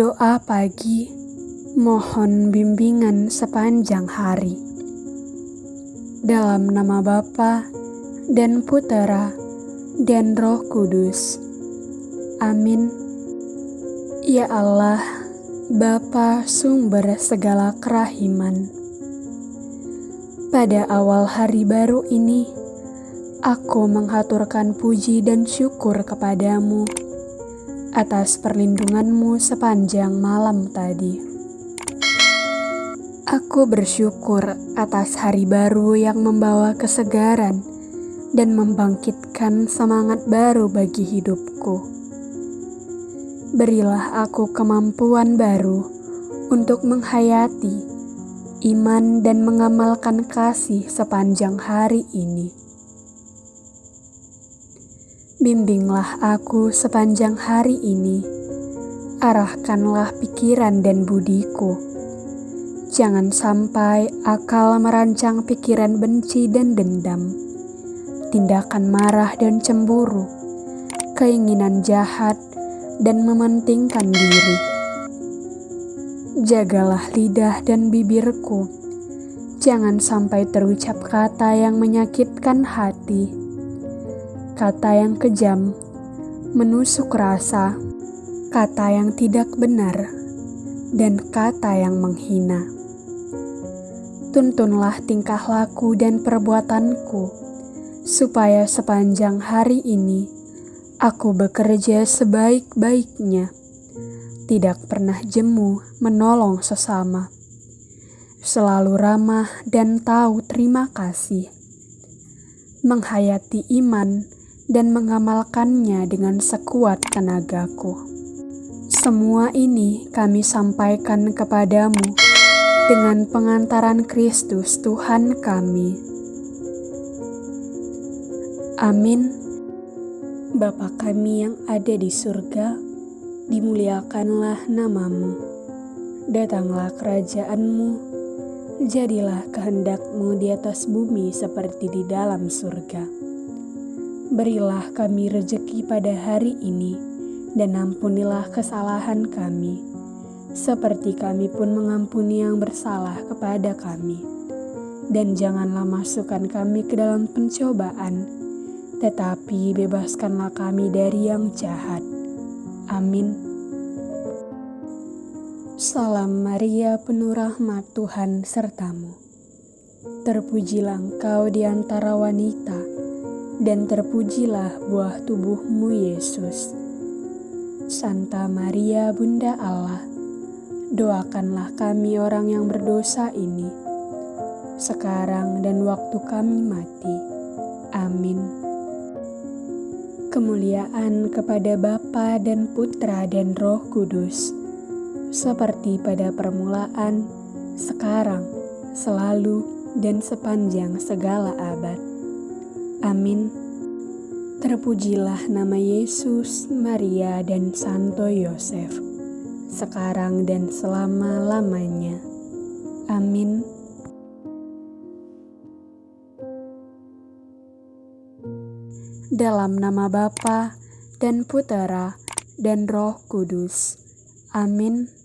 Doa pagi, mohon bimbingan sepanjang hari. Dalam nama Bapa dan Putera dan Roh Kudus. Amin. Ya Allah, Bapa sumber segala kerahiman. Pada awal hari baru ini, aku menghaturkan puji dan syukur kepadamu atas perlindunganmu sepanjang malam tadi. Aku bersyukur atas hari baru yang membawa kesegaran dan membangkitkan semangat baru bagi hidupku. Berilah aku kemampuan baru untuk menghayati iman dan mengamalkan kasih sepanjang hari ini. Bimbinglah aku sepanjang hari ini. Arahkanlah pikiran dan budiku. Jangan sampai akal merancang pikiran benci dan dendam, tindakan marah dan cemburu, keinginan jahat, dan mementingkan diri. Jagalah lidah dan bibirku, jangan sampai terucap kata yang menyakitkan hati kata yang kejam, menusuk rasa, kata yang tidak benar, dan kata yang menghina. Tuntunlah tingkah laku dan perbuatanku, supaya sepanjang hari ini aku bekerja sebaik-baiknya, tidak pernah jemu menolong sesama, selalu ramah dan tahu terima kasih, menghayati iman dan mengamalkannya dengan sekuat tenagaku. Semua ini kami sampaikan kepadamu dengan pengantaran Kristus Tuhan kami. Amin. Bapa kami yang ada di surga, dimuliakanlah namamu. Datanglah kerajaanmu, jadilah kehendakmu di atas bumi seperti di dalam surga. Berilah kami rejeki pada hari ini, dan ampunilah kesalahan kami, seperti kami pun mengampuni yang bersalah kepada kami. Dan janganlah masukkan kami ke dalam pencobaan, tetapi bebaskanlah kami dari yang jahat. Amin. Salam Maria, penuh rahmat Tuhan sertamu. Terpujilah engkau di antara wanita dan terpujilah buah tubuhmu Yesus. Santa Maria Bunda Allah, doakanlah kami orang yang berdosa ini, sekarang dan waktu kami mati. Amin. Kemuliaan kepada Bapa dan Putra dan Roh Kudus, seperti pada permulaan, sekarang, selalu, dan sepanjang segala abad. Amin. Terpujilah nama Yesus, Maria, dan Santo Yosef, sekarang dan selama-lamanya. Amin. Dalam nama Bapa dan Putera dan Roh Kudus. Amin.